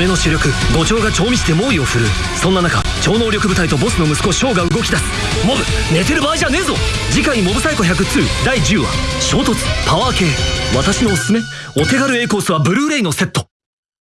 攻めの主力五長が調味して猛威を振るう。そんな中超能力部隊とボスの息子翔が動き出す。モブ寝てる場合じゃねえぞ。次回モブサイコ102第10話衝突パワー系。私のおすすめお手軽 A コースはブルーレイのセット。